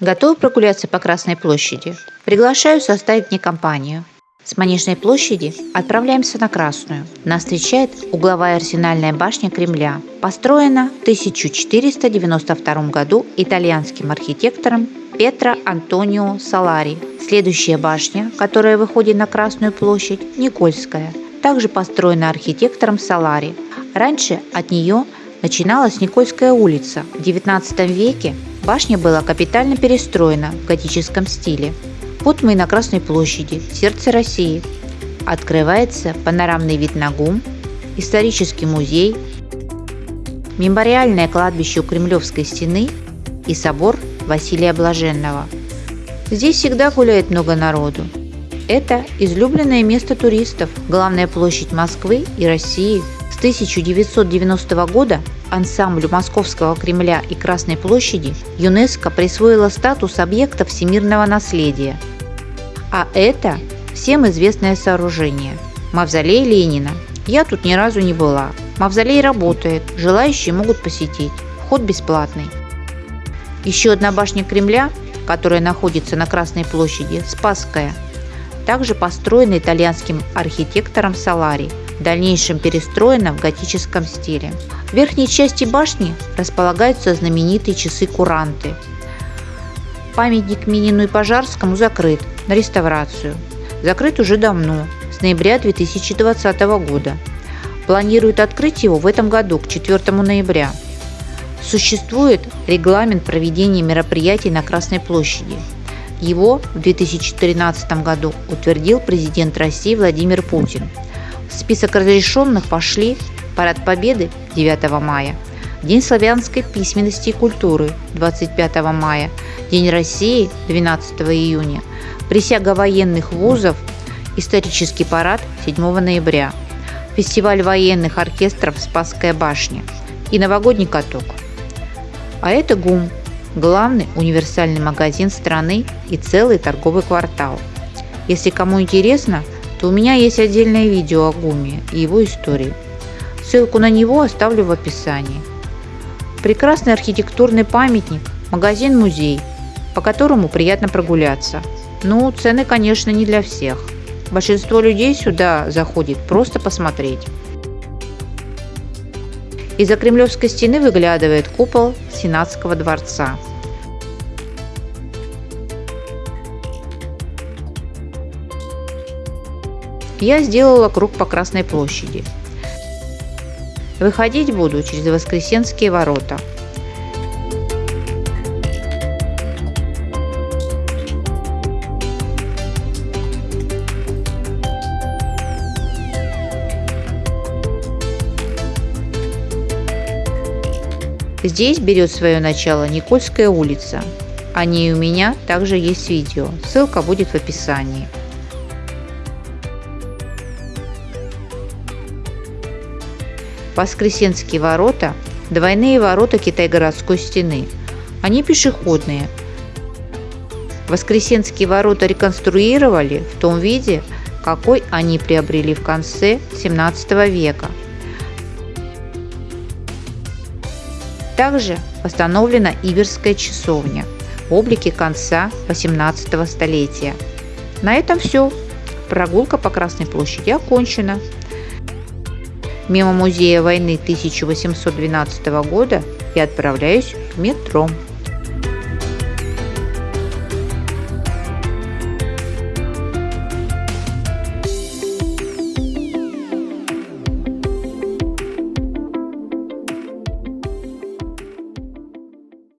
Готовы прогуляться по Красной площади? Приглашаю составить мне компанию. С Манежной площади отправляемся на Красную. Нас встречает угловая арсенальная башня Кремля. Построена в 1492 году итальянским архитектором Петро Антонио Салари. Следующая башня, которая выходит на Красную площадь, Никольская, также построена архитектором Салари. Раньше от нее начиналась Никольская улица. В XIX веке башня была капитально перестроена в готическом стиле. Вот мы на Красной площади, сердце России. Открывается панорамный вид на ГУМ, исторический музей, мемориальное кладбище у Кремлевской стены и собор Василия Блаженного. Здесь всегда гуляет много народу. Это излюбленное место туристов, главная площадь Москвы и России. С 1990 года ансамблю Московского Кремля и Красной площади ЮНЕСКО присвоила статус объекта всемирного наследия. А это всем известное сооружение – Мавзолей Ленина. Я тут ни разу не была. Мавзолей работает, желающие могут посетить. Вход бесплатный. Еще одна башня Кремля, которая находится на Красной площади, Спасская, также построена итальянским архитектором Салари, в дальнейшем перестроена в готическом стиле. В верхней части башни располагаются знаменитые часы-куранты. Памятник Минину и Пожарскому закрыт на реставрацию. Закрыт уже давно, с ноября 2020 года. Планируют открыть его в этом году, к 4 ноября. Существует регламент проведения мероприятий на Красной площади. Его в 2013 году утвердил президент России Владимир Путин. Список разрешенных пошли Парад Победы 9 мая, День славянской письменности и культуры 25 мая, День России 12 июня, Присяга военных вузов, Исторический парад 7 ноября, Фестиваль военных оркестров «Спасская башня» и новогодний каток – а это ГУМ – главный универсальный магазин страны и целый торговый квартал. Если кому интересно, то у меня есть отдельное видео о ГУМе и его истории. Ссылку на него оставлю в описании. Прекрасный архитектурный памятник, магазин-музей, по которому приятно прогуляться. Ну, цены, конечно, не для всех. Большинство людей сюда заходит просто посмотреть. Из-за Кремлевской стены выглядывает купол Сенатского дворца. Я сделала круг по Красной площади. Выходить буду через Воскресенские ворота – Здесь берет свое начало Никольская улица. О ней у меня также есть видео, ссылка будет в описании. Воскресенские ворота – двойные ворота Китай-городской стены. Они пешеходные. Воскресенские ворота реконструировали в том виде, какой они приобрели в конце 17 века – Также восстановлена Иверская часовня в облике конца 18 столетия. На этом все. Прогулка по Красной площади окончена. Мимо музея войны 1812 года я отправляюсь в метро.